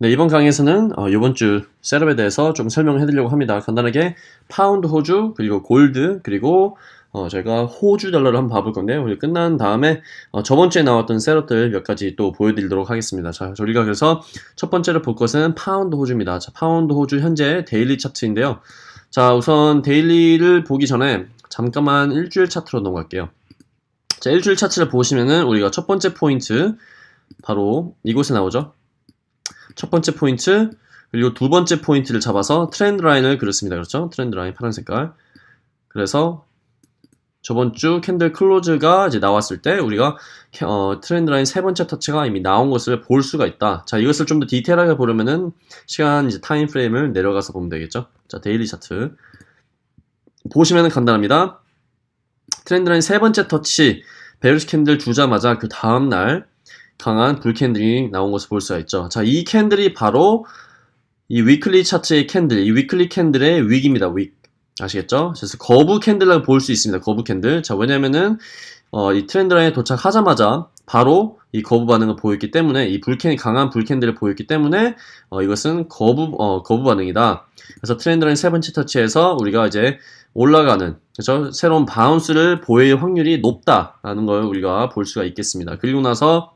네, 이번 강의에서는 어, 이번 주 setup에 대해서 좀 설명을 해드리려고 합니다. 간단하게 파운드 호주, 그리고 골드, 그리고 어, 저희가 호주 달러를 한번 봐볼 건데요. 우리 끝난 다음에 어, 저번 주에 나왔던 setup들 몇 가지 또 보여드리도록 하겠습니다. 자, 저희가 그래서 첫 번째로 볼 것은 파운드 호주입니다. 자, 파운드 호주 현재 daily 차트인데요. 자, 우선 daily를 보기 전에 잠깐만 일주일 차트로 넘어갈게요. 자, 일주일 차트를 보시면은 우리가 첫 번째 포인트 바로 이곳에 나오죠. 첫 번째 포인트 그리고 두 번째 포인트를 잡아서 trend line을 그렸습니다. 그렇죠? trend line 파란 색깔. 그래서 저번 주 candle close가 이제 나왔을 때 우리가 캐- 어, trend line 세 번째 터치가 이미 나온 것을 볼 수가 있다. 자, 이것을 좀 더 디테일하게 보려면은 시간 이제 time frame을 내려가서 보면 되겠죠? 자, daily 차트. 보시면은 간단합니다. trend line 세 번째 터치 bearish candle 주자마자 그 다음 날 강한 bull candle이 나온 것을 볼 수가 있죠. 자, 이 candle이 바로 이 weekly 차트의 candle, 이 weekly candle의 wick입니다. wick. 아시겠죠? 그래서 거부 candle을 볼 수 있습니다. 거부 candle. 자, 왜냐면은 어, 이 trend line에 도착하자마자 바로 이 거부 반응을 보였기 때문에 이 불캔이 강한 불캔들을 보였기 때문에 어, 이것은 거부 어, 거부 반응이다. 그래서 trend line 세 번째 터치에서 우리가 이제 올라가는 그죠? 새로운 bounce를 보일 확률이 높다라는 걸 우리가 볼 수가 있겠습니다. 그리고 나서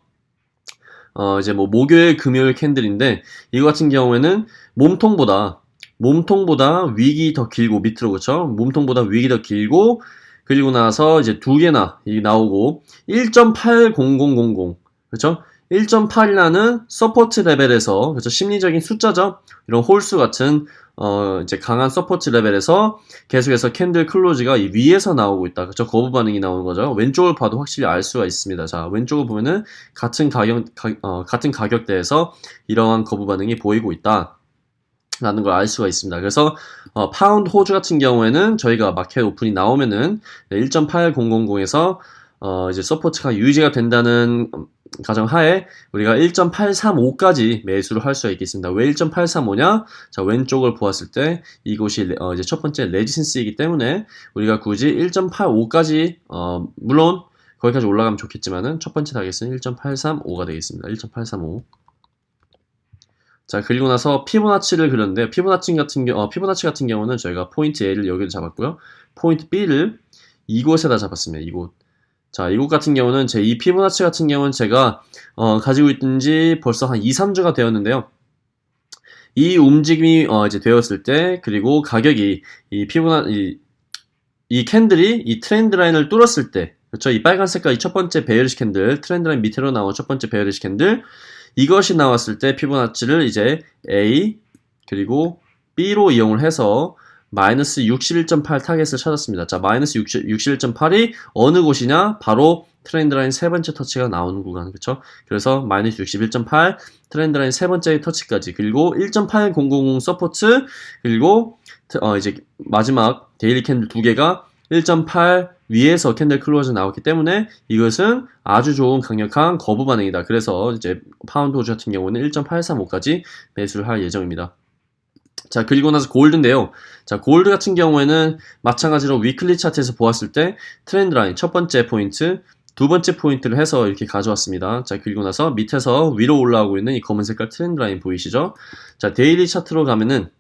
어, 이제 뭐 목요일, 금요일 candle인데 이거 같은 경우에는 몸통보다 몸통보다 wick이 더 길고 밑으로 그렇죠? 몸통보다 wick이 더 길고 그리고 나서 이제 두 개나 이 나오고 1.80000 그렇죠? 1.8이라는 support level에서 그렇죠? 심리적인 숫자죠. 이런 홀수 같은 어 이제 강한 support level에서 계속해서 candle close가 이 위에서 나오고 있다. 그렇죠? 거부 반응이 나오는 거죠. 왼쪽을 봐도 확실히 알 수가 있습니다. 자, 왼쪽을 보면은 같은 가격 가, 어, 같은 가격대에서 이러한 거부 반응이 보이고 있다. 라는 걸 알 수가 있습니다. 그래서 어, 파운드 호주 같은 경우에는 저희가 market open이 나오면은 1.8000에서 어, 이제 support가 유지가 된다는 가정 하에 우리가 1.835까지 매수를 할 수가 있겠습니다. 왜 1.835냐? 자, 왼쪽을 보았을 때 이곳이 레- 어, 이제 첫 번째 resistance이기 때문에 우리가 굳이 1.85까지 어, 물론 거기까지 올라가면 좋겠지만은 첫 번째 target은 1.835가 되겠습니다. 1.835. 자 그리고 나서 피보나치를 그렸는데 피보나치 같은 경우 어, 피보나치 같은 경우는 저희가 포인트 A를 여기를 잡았고요. 포인트 B를 이곳에다 잡았습니다. 이곳. 자, 이곳 같은 경우는 제 이 피보나치 같은 경우는 제가 어, 가지고 있든지 벌써 한 2, 3주가 되었는데요. 이 움직임이 어, 이제 되었을 때 그리고 가격이 이 피보나 이, 이 candle이 이 trend line을 뚫었을 때 그렇죠? 이 빨간 색깔 이 첫 번째 bearish candle trend line 밑으로 나온 첫 번째 bearish candle 이것이 나왔을 때 피보나치를 이제 A 그리고 B로 이용을 해서 마이너스 61.8 target을 찾았습니다. 자, 마이너스 61.8이 어느 곳이냐? 바로 trend line 세 번째 터치가 나오는 구간, 그쵸? 그래서 마이너스 61.8 trend line 세 번째 터치까지 그리고 1.8000 support 그리고 어, 이제 마지막 daily candle 두 개가 1.8 위에서 candle close 나왔기 때문에 이것은 아주 좋은 강력한 거부 반응이다. 그래서 이제 파운드 호주 같은 경우는 1.835까지 매수를 할 예정입니다. 자, 그리고 나서 gold인데요. 자, 골드 같은 경우에는 마찬가지로 weekly 차트에서 보았을 때 trend line 첫 번째 포인트, 두 번째 포인트를 해서 이렇게 가져왔습니다. 자, 그리고 나서 밑에서 위로 올라오고 있는 이 검은 색깔 trend line 보이시죠? 자, daily 차트로 가면은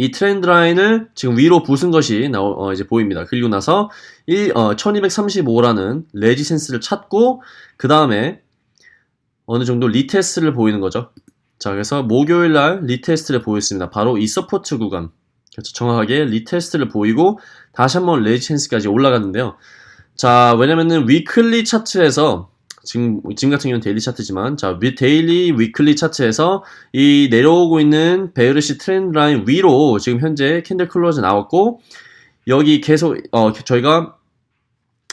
이 trend line을 지금 위로 부순 것이 나오, 어, 이제 보입니다. 그리고 나서 1, 어, 1235라는 resistance를 찾고 그 다음에 어느 정도 retest를 보이는 거죠. 자, 그래서 목요일 날 retest를 보였습니다. 바로 이 support 구간. 그렇죠. 정확하게 retest를 보이고 다시 한번 resistance까지 올라갔는데요. 자, 왜냐면은 weekly 차트에서 지금, 지금 같은 경우는 daily 차트지만, 자, 위, daily, weekly 차트에서 이 내려오고 있는 bearish trend line 위로 지금 현재 candle close 나왔고, 여기 계속, 어, 저희가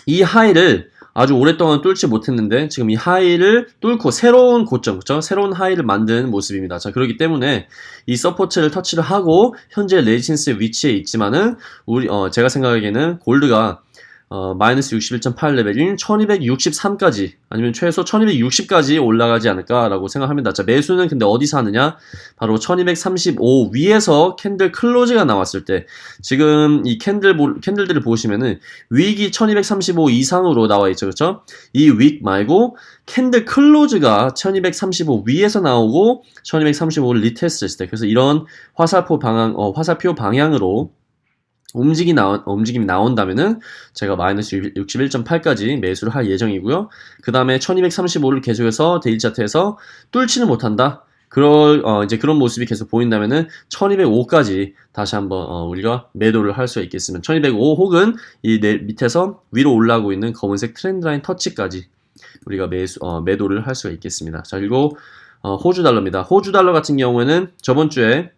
이 high를 아주 오랫동안 뚫지 못했는데, 지금 이 high를 뚫고 새로운 고점, 그죠? 새로운 high를 만든 모습입니다. 자, 그렇기 때문에 이 support를 터치를 하고, 현재 resistance 위치에 있지만은, 우리, 어, 제가 생각하기에는 gold가 어, 마이너스 61.8레벨인 1263까지 아니면 최소 1260까지 올라가지 않을까라고 생각합니다. 자, 매수는 근데 어디서 하느냐? 바로 1235 위에서 candle close가 나왔을 때 지금 이 candle 보- candle들을 보시면은 wick이 1235 이상으로 나와 있죠. 그렇죠? 이 wick 말고 candle close가 1235 위에서 나오고 1235를 retest 했을 때 그래서 이런 화살표 방향 어, 화살표 방향으로 움직이 나온, 움직임이 나온다면은 제가 마이너스 61.8까지 매수를 할 예정이고요. 그 다음에 1235를 계속해서 daily 차트에서 뚫지는 못한다. 그럴 어, 이제 그런 모습이 계속 보인다면은 1205까지 다시 한번 어, 우리가 매도를 할 수가 있겠습니다. 1205 혹은 이 내- 밑에서 위로 올라오고 있는 검은색 trend line 터치까지 우리가 매수 어, 매도를 할 수가 있겠습니다. 자 그리고 어, 호주 달러입니다. 호주 달러 같은 경우에는 저번 주에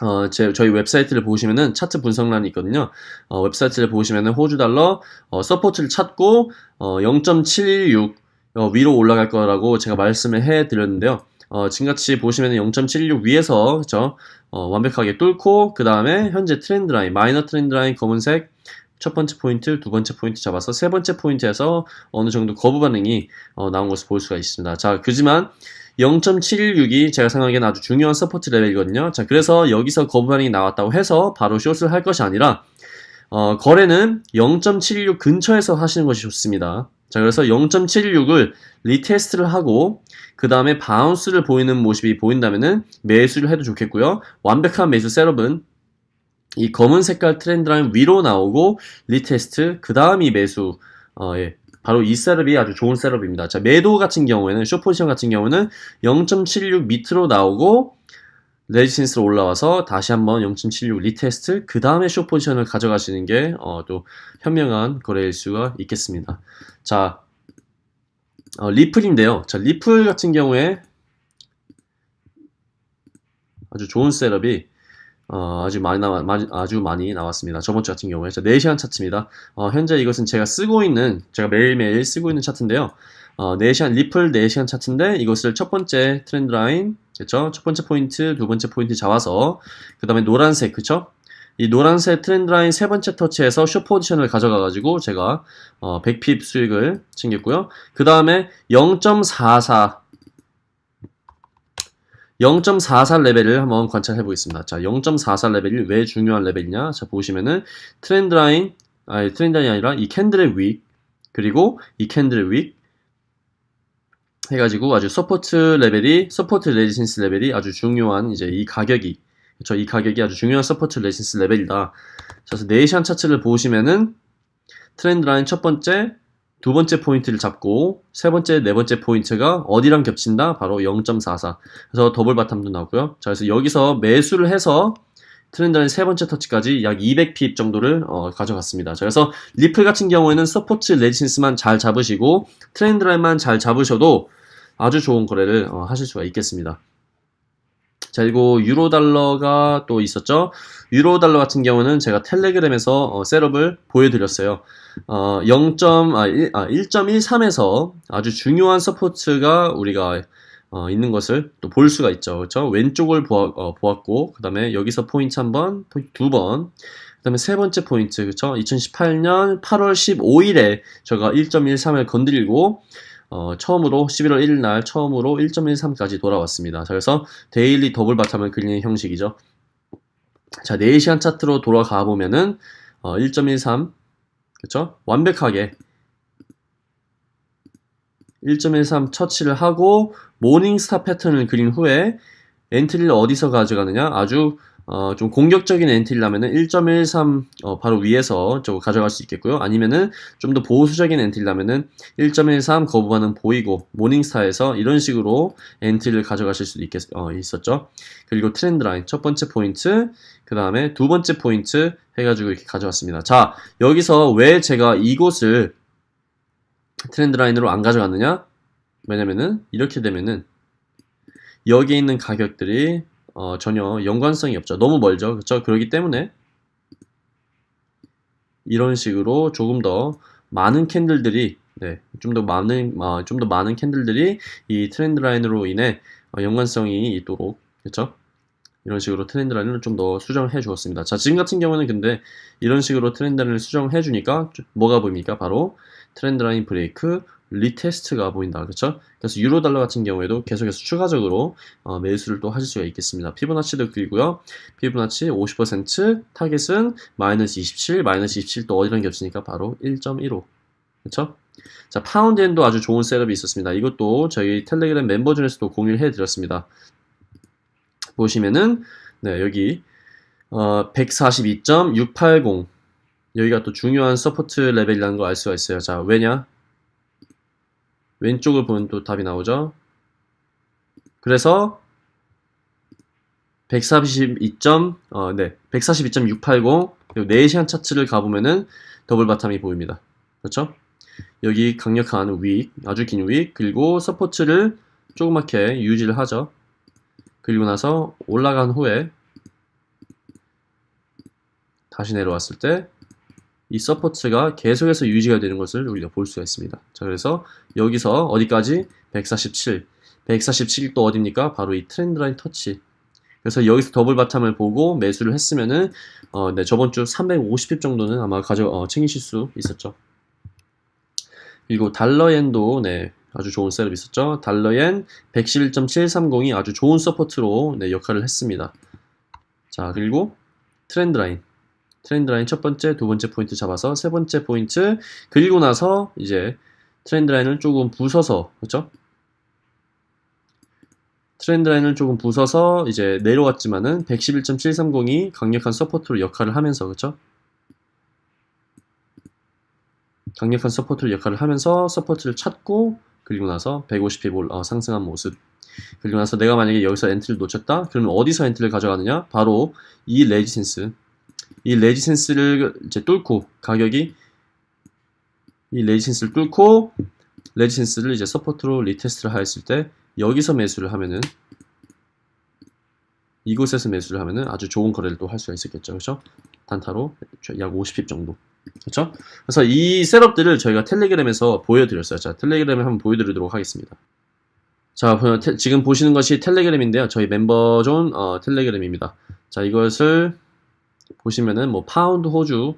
어, 제, 저희 웹사이트를 보시면은 차트 분석란이 있거든요. 어, 웹사이트를 보시면은 호주 달러 어, support를 찾고 어, 0.716 어, 위로 올라갈 거라고 제가 말씀을 해 드렸는데요. 어, 지금같이 보시면은 0.716 위에서 그죠? 어, 완벽하게 뚫고 그 다음에 현재 trend line minor trend line 검은색 첫 번째 포인트, 두 번째 포인트 잡아서 세 번째 포인트에서 어느 정도 거부 반응이 어, 나온 것을 볼 수가 있습니다. 자, 그지만 0.716이 제가 생각하기에는 아주 중요한 support 레벨이거든요. 자, 그래서 여기서 거부 반응이 나왔다고 해서 바로 숏을 할 것이 아니라 어, 거래는 0.76 근처에서 하시는 것이 좋습니다. 자, 그래서 0.76을 retest를 하고 그 다음에 bounce를 보이는 모습이 보인다면은 매수를 해도 좋겠고요. 완벽한 매수 setup은 이 검은 색깔 trend line 위로 나오고 retest 그 다음이 매수 어, 예. 바로 이 setup이 아주 좋은 setup입니다. 자, 매도 같은 경우에는 숏 포지션 같은 경우는 0.76 밑으로 나오고 resistance로 올라와서 다시 한번 0.76 retest 그 다음에 숏 포지션을 가져가시는 게 어, 또 현명한 거래일 수가 있겠습니다. 자, 어, 리플인데요. 자, 리플 같은 경우에 아주 좋은 setup이 어, 아주 많이 나와, 아주 많이 나왔습니다. 저번 주 같은 경우에. 자, 4시간 차트입니다. 어, 현재 이것은 제가 쓰고 있는, 제가 매일매일 쓰고 있는 차트인데요. 어, 4시간, 리플 4시간 차트인데 이것을 첫 번째 trend line, 그쵸? 첫 번째 포인트, 두 번째 포인트 잡아서, 그 다음에 노란색, 그쵸? 이 노란색 trend line 세 번째 터치에서 숏 포지션을 가져가가지고 제가 어, 100pip 수익을 챙겼고요. 그 다음에 0.44 0.44 레벨을 한번 관찰해 보겠습니다. 자, 0.44 레벨이 왜 중요한 레벨이냐? 자, 보시면은 trend line, 아니 trend line이 아니라 이 candle의 wick, 그리고 이 candle의 wick 해가지고 아주 support 레벨이, support resistance 레벨이 아주 중요한 이제 이 가격이, 그쵸? 이 가격이 아주 중요한 support resistance 레벨이다. 자, 그래서 네이션 차트를 보시면은 trend line 첫 번째, 두 번째 포인트를 잡고 세 번째, 네 번째 포인트가 어디랑 겹친다? 바로 0.44. 그래서 double bottom도 나오고요. 자, 그래서 여기서 매수를 해서 trend line 세 번째 터치까지 약 200pip 정도를 어, 가져갔습니다. 자, 그래서 리플 같은 경우에는 support resistance만 잘 잡으시고 trend line만 잘 잡으셔도 아주 좋은 거래를 어, 하실 수가 있겠습니다. 자, 그리고 유로 달러가 또 있었죠. 유로 달러 같은 경우는 제가 텔레그램에서 어, setup을 보여드렸어요. 어, 0. 아, 1, 아, 1.13에서 아주 중요한 support가 우리가 어, 있는 것을 또 볼 수가 있죠. 그렇죠? 왼쪽을 보아, 어, 보았고 그 다음에 여기서 포인트 한 번, 두 번, 그 다음에 세 번째 포인트, 그렇죠? 2018년 8월 15일에 제가 1.13을 건드리고 어, 처음으로 11월 1일 날 처음으로 1.13까지 돌아왔습니다. 자, 그래서 daily double bottom을 그리는 형식이죠. 자, 4시간 차트로 돌아가 보면은 어, 1.13 그쵸? 완벽하게 1.13 터치를 하고 morning star 패턴을 그린 후에 엔트리를 어디서 가져가느냐 아주 어, 좀 공격적인 엔트리라면은 1.13 어, 바로 위에서 저거 가져갈 수 있겠고요. 아니면은 좀 더 보수적인 엔트리라면은 1.13 거부반응 보이고 morning star에서 이런 식으로 엔트리를 가져가실 수도 있겠, 어, 있었죠. 그리고 trend line 첫 번째 포인트 그 다음에 두 번째 포인트 해가지고 이렇게 가져왔습니다. 자 여기서 왜 제가 이곳을 trend line으로 안 가져갔느냐? 왜냐면은 이렇게 되면은 여기에 있는 가격들이 어, 전혀 연관성이 없죠. 너무 멀죠. 그렇죠? 그렇기 때문에 이런 식으로 조금 더 많은 candle들이 네, 좀 더 많은 어, 좀더 많은 candle들이 이 trend line으로 인해 어, 연관성이 있도록 그렇죠? 이런 식으로 trend line을 좀 더 수정해 주었습니다. 자, 지금 같은 경우는 근데 이런 식으로 trend line을 수정해 주니까 뭐가 보입니까? 바로 trend line break retest가 보인다. 그렇죠? 그래서 유로 달러 같은 경우에도 계속해서 추가적으로 어, 매수를 또 하실 수가 있겠습니다. 피보나치도 그리고요. 피보나치 50% target은 마이너스 27, 마이너스 27 또 어디랑 겹치니까 바로 1.15. 그렇죠? 자, 파운드엔도 아주 좋은 setup이 있었습니다. 이것도 저희 텔레그램 멤버 중에서도 공유를 해드렸습니다. 보시면은 네 여기 어, 142.680 여기가 또 중요한 support level이라는 걸 알 수가 있어요. 자 왜냐? 왼쪽을 보면 또 답이 나오죠. 그래서 142. 어, 네, 142.680 그리고 4시간 차트를 가보면은 double bottom이 보입니다. 그렇죠? 여기 강력한 wick, 아주 긴 wick, 그리고 support를 조그맣게 유지를 하죠. 그리고 나서 올라간 후에 다시 내려왔을 때 이 support가 계속해서 유지가 되는 것을 우리가 볼 수가 있습니다. 자, 그래서 여기서 어디까지? 147. 147이 또 어딥니까? 바로 이 trend line touch. 그래서 여기서 double bottom을 보고 매수를 했으면은 어, 네, 저번 주 350 pip 정도는 아마 가져 어, 챙기실 수 있었죠. 그리고 달러엔도 네, 아주 좋은 setup 있었죠. 달러엔 111.730이 아주 좋은 support로 네, 역할을 했습니다. 자, 그리고 trend line. Trend line 첫 번째, 두 번째 포인트 잡아서 세 번째 포인트 그리고 나서 이제 trend line을 조금 부숴서 그렇죠? trend line을 조금 부숴서 이제 내려왔지만은 111.730이 강력한 support로 역할을 하면서 그렇죠? 강력한 support를 역할을 하면서 support를 찾고 그리고 나서 150 pip 올 어, 상승한 모습 그리고 나서 내가 만약에 여기서 entry를 놓쳤다 그러면 어디서 entry를 가져가느냐 바로 이 resistance 이 resistance를 이제 뚫고 가격이 이 레지센스를 뚫고 레지센스를 이제 서포트로 리테스트를 하였을 때 여기서 매수를 하면은 이곳에서 매수를 하면은 아주 좋은 거래를 또 할 수가 있었겠죠. 그렇죠? 단타로 약 50 pip 정도. 그렇죠? 그래서 이 setup들을 저희가 텔레그램에서 보여드렸어요. 자 텔레그램에 한번 보여드리도록 하겠습니다. 자 테, 지금 보시는 것이 텔레그램인데요. 저희 멤버존 어, 텔레그램입니다. 자 이것을 보시면은 뭐 파운드 호주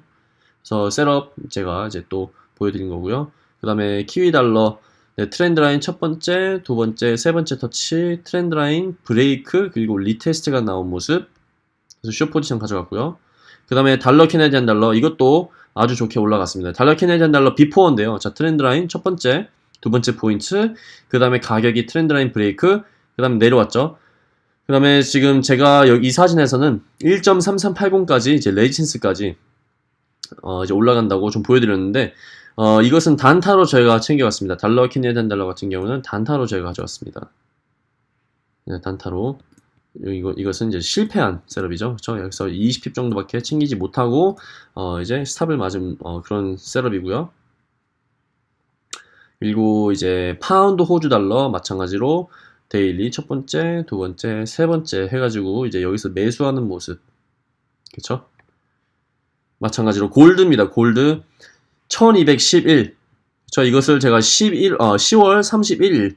그래서 setup 제가 이제 또 보여드린 거고요. 그 다음에 키위 달러 네, trend line 첫 번째, 두 번째, 세 번째 touch, trend line, break, 그리고 retest가 나온 모습. 그래서 short position 가져갔고요. 그 다음에 달러 Canadian 달러 이것도 아주 좋게 올라갔습니다. 달러 Canadian 달러 before인데요. 자, trend line 첫 번째, 두 번째 포인트, 그 다음에 가격이 trend line break, 그 다음에 내려왔죠. 그 다음에 지금 제가 여기 이 사진에서는 1.3380까지 이제 resistance까지 어 이제 올라간다고 좀 보여드렸는데 어 이것은 단타로 저희가 챙겨왔습니다. 달러 Canadian 달러 같은 경우는 단타로 저희가 가져왔습니다. 네, 단타로 이거, 이것은 이제 실패한 setup이죠. 그렇죠? 여기서 20 pip 정도밖에 챙기지 못하고 어 이제 stop을 맞은 어 그런 setup이고요. 그리고 이제 파운드 호주 달러 마찬가지로 daily 첫 번째, 두 번째, 세 번째 해가지고 이제 여기서 매수하는 모습. 그쵸? 마찬가지로 골드입니다. 골드 1211. 저 이것을 제가 11, 어, 10월 31일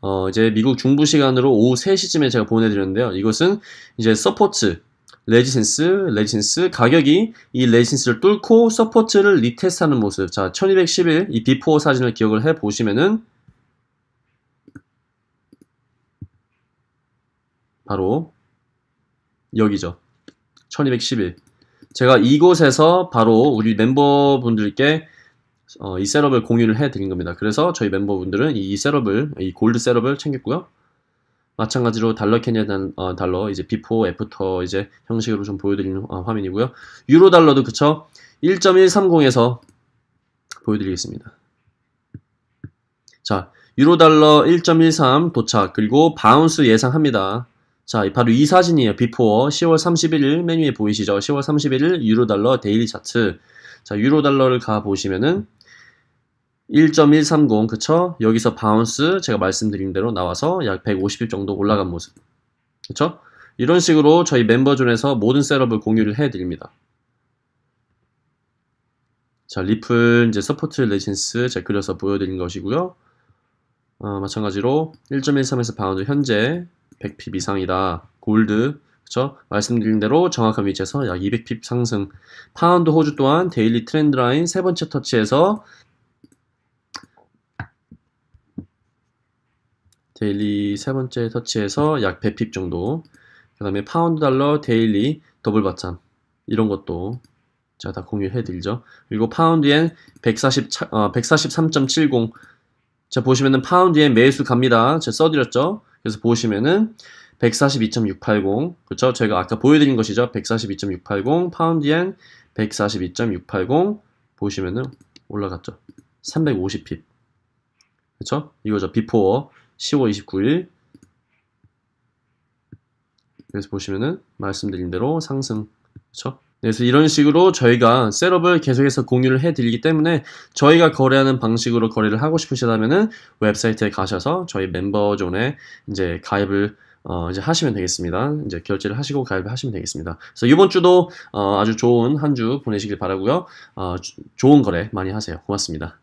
어, 이제 미국 중부 시간으로 오후 3시쯤에 제가 보내드렸는데요. 이것은 이제 support, resistance, resistance 가격이 이 resistance를 뚫고 support를 retest하는 모습. 자, 1211 이 before 사진을 기억을 해 보시면은 바로 여기죠. 1211. 제가 이곳에서 바로 우리 멤버분들께 어, 이 setup을 공유를 해 드린 겁니다. 그래서 저희 멤버분들은 이 setup을, 이 골드 setup을 챙겼고요. 마찬가지로 달러 Canadian 어, 달러 이제 before after 이제 형식으로 좀 보여드리는 어, 화면이고요. 유로 달러도 그쵸? 1.130에서 보여드리겠습니다. 자, 유로 달러 1.13 도착 그리고 bounce 예상합니다. 자, 바로 이 사진이에요. before 10월 31일 메뉴에 보이시죠? 10월 31일 유로 달러 daily 차트. 자, 유로 달러를 가 보시면은 1.130 그쵸? 여기서 bounce 제가 말씀드린 대로 나와서 약 150일 정도 올라간 모습. 그쵸? 이런 식으로 저희 멤버존에서 모든 setup을 공유를 해 드립니다. 자, 리플 이제 support resistance 제가 그려서 보여드린 것이고요. 어, 마찬가지로 1.13에서 bounce 현재 100 pip 이상이다. 골드 그쵸? 말씀드린 대로 정확한 위치에서 약 200 pip 상승. 파운드 호주 또한 daily trend line 세 번째 touch에서 daily 세 번째 touch에서 약 100 pip 정도. 그 다음에 파운드 달러 daily double bottom. 이런 것도 제가 다 공유해 드리죠. 그리고 파운드엔 140, 차- 어, 143.70. 자, 보시면은 파운드엔 매수 갑니다. 제가 써드렸죠. 그래서 보시면은 142.680. 그렇죠? 제가 아까 보여드린 것이죠. 142.680. 파운드엔 142.680. 보시면은 올라갔죠. 350핍. 그렇죠? 이거죠. 비포어 10월 29일. 그래서 보시면은 말씀드린 대로 상승. 그렇죠? 그래서 이런 식으로 저희가 셋업을 계속해서 공유를 해드리기 때문에 저희가 거래하는 방식으로 거래를 하고 싶으시다면은 웹사이트에 가셔서 저희 멤버존에 이제 가입을 어, 이제 하시면 되겠습니다. 이제 결제를 하시고 가입을 하시면 되겠습니다. 그래서 이번 주도 어, 아주 좋은 한 주 보내시길 바라고요. 어, 주- 좋은 거래 많이 하세요. 고맙습니다.